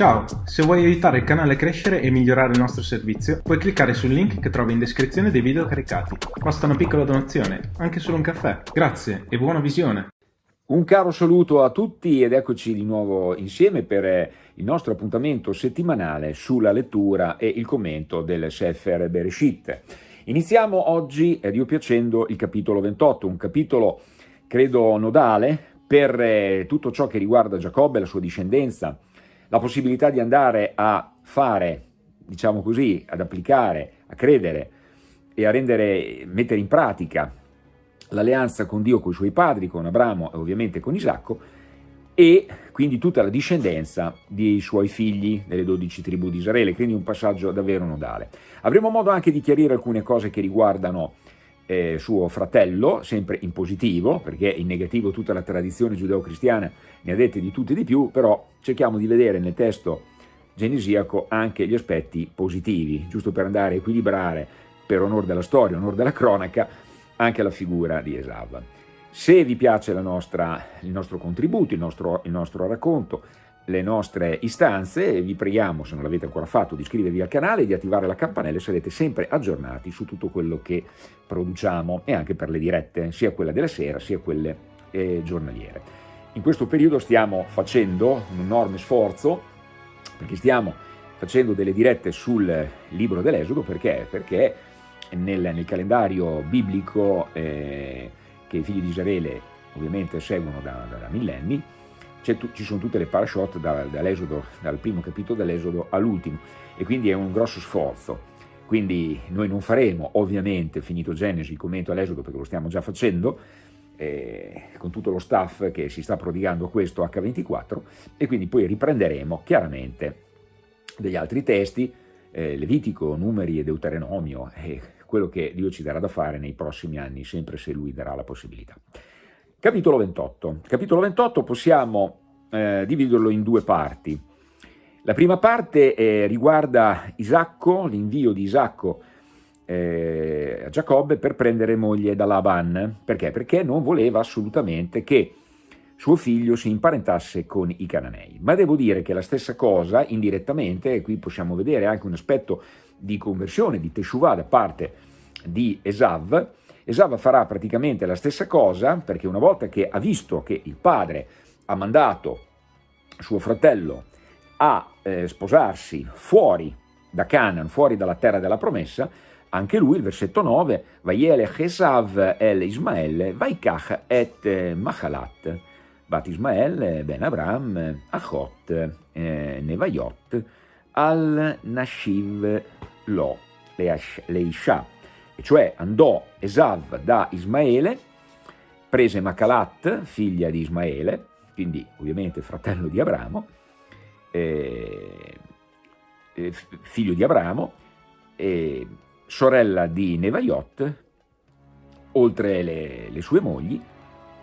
Ciao, se vuoi aiutare il canale a crescere e migliorare il nostro servizio, puoi cliccare sul link che trovi in descrizione dei video caricati. Basta una piccola donazione, anche solo un caffè. Grazie e buona visione! Un caro saluto a tutti ed eccoci di nuovo insieme per eh, il nostro appuntamento settimanale sulla lettura e il commento del Sefer Bereshit. Iniziamo oggi ripiacendo il capitolo 28, un capitolo credo nodale per eh, tutto ciò che riguarda Giacobbe e la sua discendenza, la possibilità di andare a fare, diciamo così, ad applicare, a credere e a rendere, mettere in pratica l'alleanza con Dio, con i suoi padri, con Abramo e ovviamente con Isacco, e quindi tutta la discendenza dei suoi figli delle dodici tribù di Israele, quindi un passaggio davvero nodale. Avremo modo anche di chiarire alcune cose che riguardano eh, suo fratello, sempre in positivo, perché in negativo tutta la tradizione giudeo-cristiana ne ha dette di tutte e di più, però cerchiamo di vedere nel testo genesiaco anche gli aspetti positivi, giusto per andare a equilibrare, per onore della storia, onore della cronaca, anche la figura di Esav. Se vi piace nostra, il nostro contributo, il nostro, il nostro racconto, le nostre istanze vi preghiamo, se non l'avete ancora fatto, di iscrivervi al canale e di attivare la campanella e sarete sempre aggiornati su tutto quello che produciamo e anche per le dirette, sia quella della sera sia quelle eh, giornaliere. In questo periodo stiamo facendo un enorme sforzo perché stiamo facendo delle dirette sul libro dell'Esodo perché? Perché nel, nel calendario biblico eh, che i figli di Israele ovviamente seguono da, da, da millenni ci sono tutte le parashot da, dal primo capitolo dell'Esodo all'ultimo e quindi è un grosso sforzo. Quindi noi non faremo ovviamente, finito Genesi, il commento all'Esodo perché lo stiamo già facendo, eh, con tutto lo staff che si sta prodigando a questo H24 e quindi poi riprenderemo chiaramente degli altri testi, eh, Levitico, Numeri e Deuteronomio e quello che Dio ci darà da fare nei prossimi anni, sempre se Lui darà la possibilità. Capitolo 28. Capitolo 28 possiamo eh, dividerlo in due parti. La prima parte eh, riguarda Isacco, l'invio di Isacco eh, a Giacobbe per prendere moglie da Laban. Perché? Perché non voleva assolutamente che suo figlio si imparentasse con i cananei. Ma devo dire che la stessa cosa, indirettamente, e qui possiamo vedere anche un aspetto di conversione, di Teshuvah da parte di Esav, Esava farà praticamente la stessa cosa perché una volta che ha visto che il padre ha mandato suo fratello a eh, sposarsi fuori da Canaan, fuori dalla terra della promessa, anche lui, il versetto 9, Vaiele Chesav el Ismael, Vaikach et Machalat, Bat Ismael ben Abram, Achot, eh, Nevaiot, al Nashiv lo, Leisha cioè andò Esav da Ismaele, prese Macalat, figlia di Ismaele, quindi ovviamente fratello di Abramo, eh, eh, figlio di Abramo, eh, sorella di Nevaiot, oltre le, le sue mogli,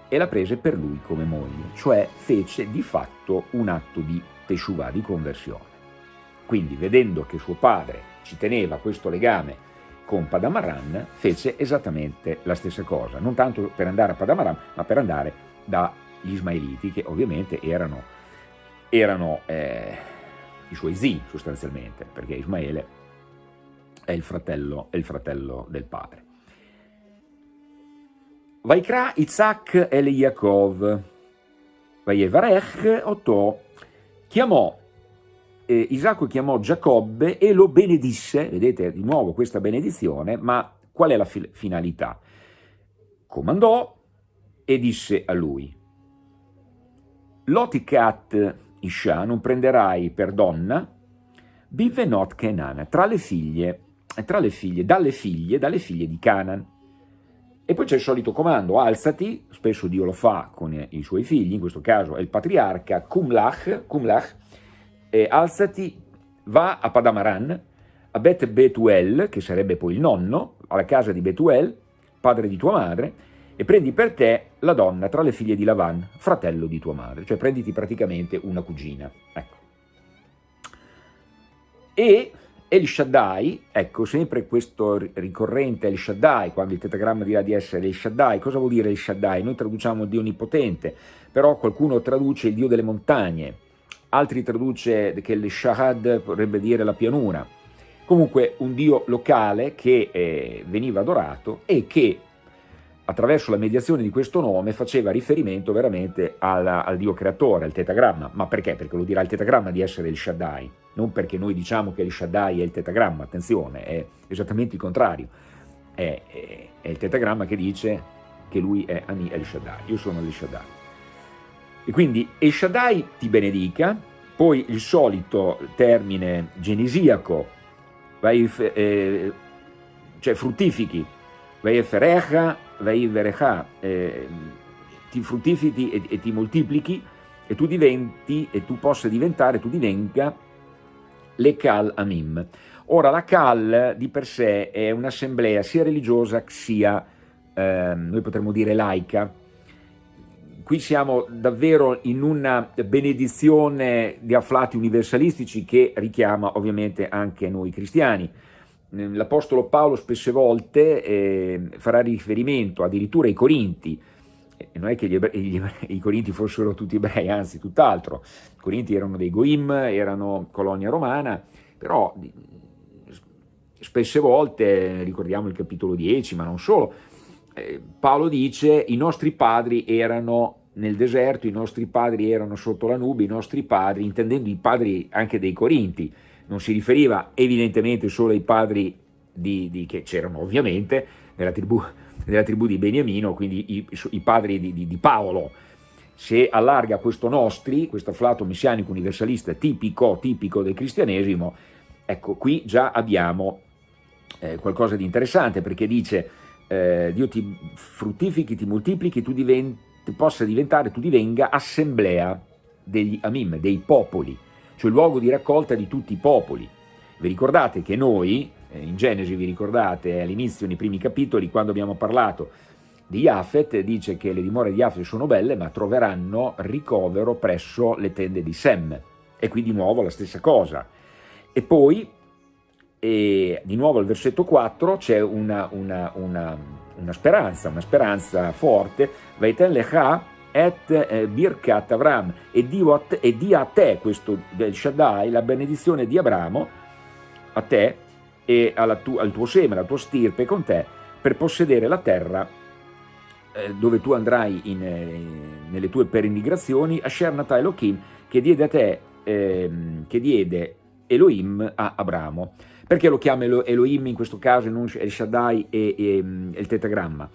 e la prese per lui come moglie, cioè fece di fatto un atto di teshuvah, di conversione. Quindi vedendo che suo padre ci teneva questo legame con Padamaran fece esattamente la stessa cosa, non tanto per andare a Padamaran, ma per andare dagli Ismaeliti, che ovviamente erano, erano eh, i suoi zii sostanzialmente, perché Ismaele è il fratello, è il fratello del padre. Vaikra Isaac el Yaakov, Vayevarech Otto, chiamò eh, Isacco chiamò Giacobbe e lo benedisse, vedete di nuovo questa benedizione, ma qual è la fi finalità? Comandò e disse a lui, Loticat Isha non prenderai per donna, Bivenot Kenan, tra le figlie, tra le figlie, dalle figlie, dalle figlie di Canaan. E poi c'è il solito comando, alzati, spesso Dio lo fa con i suoi figli, in questo caso è il patriarca, Kumlach, Kumlach eh, alzati, va a Padamaran, a Bet Betuel, che sarebbe poi il nonno, alla casa di Betuel, padre di tua madre, e prendi per te la donna tra le figlie di Lavan, fratello di tua madre, cioè prenditi praticamente una cugina. Ecco. E El Shaddai, ecco sempre questo ricorrente El Shaddai, quando il tetagramma dirà di essere El Shaddai, cosa vuol dire El Shaddai? Noi traduciamo Dio Onnipotente, però qualcuno traduce il Dio delle montagne, altri traduce che il Shahad vorrebbe dire la pianura, comunque un dio locale che eh, veniva adorato e che attraverso la mediazione di questo nome faceva riferimento veramente al, al dio creatore, al tetagramma. Ma perché? Perché lo dirà il tetagramma di essere il Shaddai, non perché noi diciamo che il Shaddai è il tetagramma, attenzione, è esattamente il contrario. È, è, è il tetagramma che dice che lui è Ani El Shaddai, io sono El Shaddai. E quindi El Shaddai ti benedica, poi il solito termine genesiaco, vai, eh, cioè fruttifichi, vai ferecha, vai verecha, eh, ti fruttifichi e, e, ti moltiplichi e tu diventi, e tu possa diventare, tu divenga le Kal Amim. Ora la Kal di per sé è un'assemblea sia religiosa sia, eh, noi potremmo dire laica, qui siamo davvero in una benedizione di afflati universalistici che richiama ovviamente anche noi cristiani. L'Apostolo Paolo spesse volte eh, farà riferimento addirittura ai Corinti, e non è che gli, gli, i Corinti fossero tutti ebrei, anzi tutt'altro, i Corinti erano dei Goim, erano colonia romana, però spesse volte, ricordiamo il capitolo 10, ma non solo, Paolo dice i nostri padri erano nel deserto, i nostri padri erano sotto la nube, i nostri padri, intendendo i padri anche dei Corinti, non si riferiva evidentemente solo ai padri di, di, che c'erano ovviamente nella tribù, nella tribù, di Beniamino, quindi i, i padri di, di, Paolo. Se allarga questo nostri, questo afflato messianico universalista tipico, tipico del cristianesimo, ecco qui già abbiamo eh, qualcosa di interessante perché dice eh, Dio ti fruttifichi, ti moltiplichi, tu diventi, possa diventare, tu divenga assemblea degli Amim, dei popoli, cioè luogo di raccolta di tutti i popoli. Vi ricordate che noi, eh, in Genesi vi ricordate all'inizio, nei primi capitoli, quando abbiamo parlato di Yafet, dice che le dimore di Yafet sono belle, ma troveranno ricovero presso le tende di Sem. E qui di nuovo la stessa cosa. E poi e di nuovo al versetto 4 c'è una, una, una, una, speranza, una speranza forte, Vaiten lecha et eh, birkat Avram, e, Dio e dia a te, questo del Shaddai, la benedizione di Abramo, a te e tu, al tuo seme, alla tua stirpe con te, per possedere la terra eh, dove tu andrai in, eh, nelle tue peregrinazioni, Asher Nata Elohim, che diede a te, ehm, che diede Elohim a Abramo. Perché lo chiama Elohim in questo caso non El Shaddai e, e, e il tetagramma?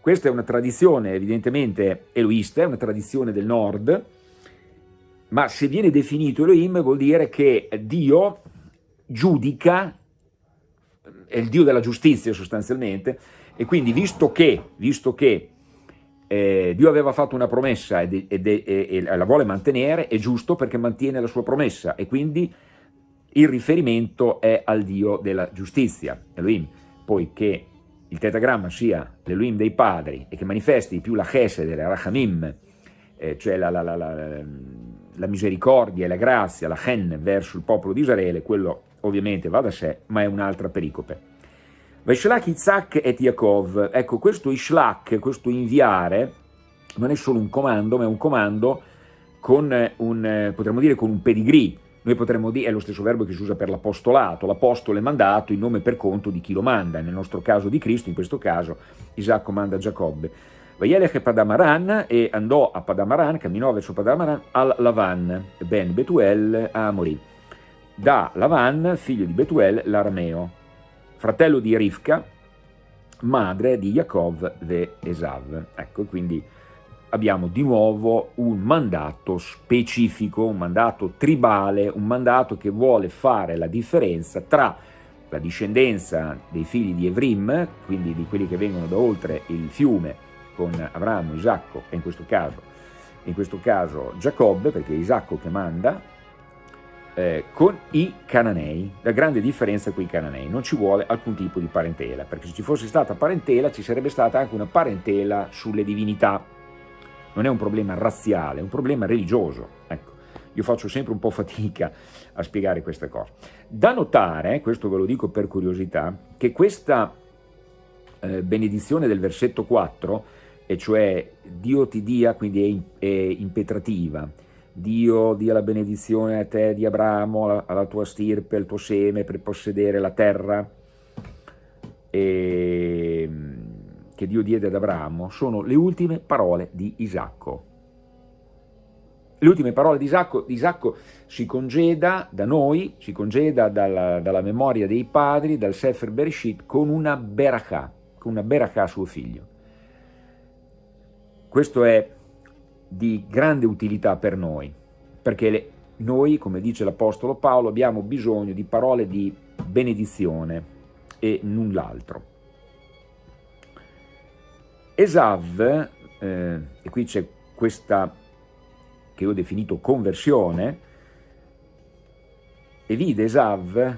Questa è una tradizione evidentemente eloista, è una tradizione del nord, ma se viene definito Elohim vuol dire che Dio giudica, è il Dio della giustizia sostanzialmente, e quindi visto che, visto che eh, Dio aveva fatto una promessa e, la vuole mantenere, è giusto perché mantiene la sua promessa e quindi il riferimento è al Dio della giustizia, Elohim, poiché il tetagramma sia l'Elohim dei padri e che manifesti più la chesed, la rachamim, eh, cioè la, la, la, la, misericordia e la grazia, la chen verso il popolo di Israele, quello ovviamente va da sé, ma è un'altra pericope. Vaishlach Isaac et Yaakov, ecco questo Ishlach, questo inviare, non è solo un comando, ma è un comando con un, potremmo dire, con un pedigree, noi potremmo dire, è lo stesso verbo che si usa per l'apostolato, l'apostolo è mandato in nome per conto di chi lo manda, nel nostro caso di Cristo, in questo caso Isacco manda Giacobbe. Vayelech Padamaran e andò a Padamaran, camminò verso Padamaran, al Lavan, ben Betuel Amori. Da Lavan, figlio di Betuel, l'arameo, fratello di Rivka, madre di Yaakov ve Esav. Ecco, quindi abbiamo di nuovo un mandato specifico, un mandato tribale, un mandato che vuole fare la differenza tra la discendenza dei figli di Evrim, quindi di quelli che vengono da oltre il fiume con Abramo, Isacco e in questo caso, in questo caso Giacobbe, perché è Isacco che manda, eh, con i cananei. La grande differenza con i cananei, non ci vuole alcun tipo di parentela, perché se ci fosse stata parentela ci sarebbe stata anche una parentela sulle divinità, non è un problema razziale, è un problema religioso. Ecco, io faccio sempre un po' fatica a spiegare queste cose. Da notare, questo ve lo dico per curiosità, che questa eh, benedizione del versetto 4, e cioè Dio ti dia, quindi è, impetrativa, Dio dia la benedizione a te di Abramo, alla, tua stirpe, al tuo seme per possedere la terra e, che Dio diede ad Abramo, sono le ultime parole di Isacco. Le ultime parole di Isacco, Isacco si congeda da noi, si congeda dalla, dalla memoria dei padri, dal Sefer Bereshit, con una berakah, con una berakah a suo figlio. Questo è di grande utilità per noi, perché le, noi, come dice l'Apostolo Paolo, abbiamo bisogno di parole di benedizione e null'altro. Esav, eh, e qui c'è questa che ho definito conversione, e vide Esav,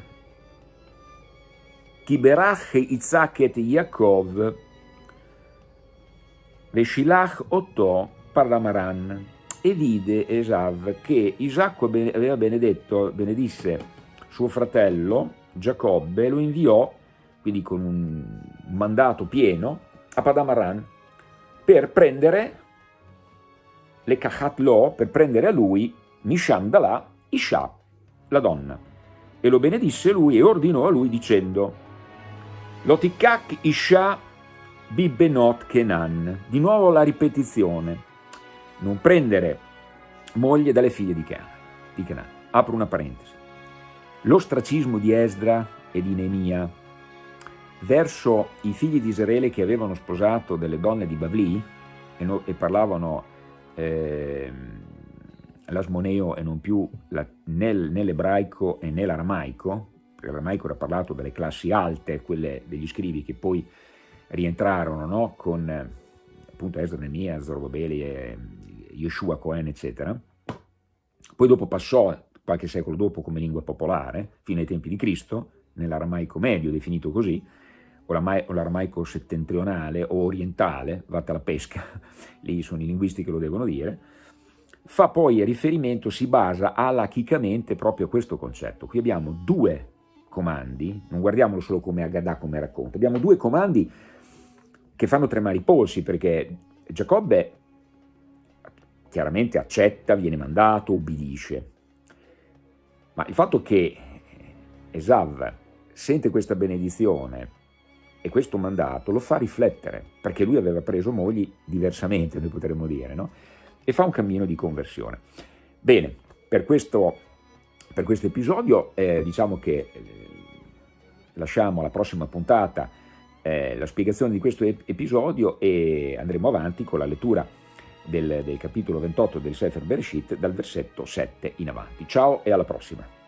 Kiberach Isaac et Yaakov, Veshilach Otto Parlamaran e vide Esav che Isacco aveva benedetto, benedisse suo fratello Giacobbe, lo inviò, quindi con un mandato pieno, a Padamaran per prendere le Kahat Lo, per prendere a lui Misham Dalà, Isha, la donna. E lo benedisse lui e ordinò a lui dicendo Lotikak Isha Bibbenot Kenan. Di nuovo la ripetizione non prendere moglie dalle figlie di Canaan. Di Canaan. Apro una parentesi. L'ostracismo di Esdra e di Neemia verso i figli di Israele che avevano sposato delle donne di Bavli e, no, e parlavano eh, l'asmoneo e non più la, nel, nell'ebraico e nell'aramaico, perché l'aramaico era parlato dalle classi alte, quelle degli scrivi che poi rientrarono no, con appunto Esdra, Neemia, Zorobabeli e Yeshua Cohen, eccetera. Poi dopo passò, qualche secolo dopo, come lingua popolare, fino ai tempi di Cristo, nell'aramaico medio, definito così, o l'aramaico settentrionale o orientale, vatta la pesca, lì sono i linguisti che lo devono dire, fa poi riferimento, si basa alachicamente proprio a questo concetto. Qui abbiamo due comandi, non guardiamolo solo come Agadah, come racconto, abbiamo due comandi che fanno tremare i polsi, perché Giacobbe chiaramente accetta, viene mandato, ubbidisce. Ma il fatto che Esav sente questa benedizione e questo mandato lo fa riflettere, perché lui aveva preso mogli diversamente, noi potremmo dire, no? e fa un cammino di conversione. Bene, per questo, per questo episodio eh, diciamo che eh, lasciamo alla prossima puntata eh, la spiegazione di questo episodio e andremo avanti con la lettura del, del capitolo 28 del Sefer Bereshit dal versetto 7 in avanti. Ciao e alla prossima!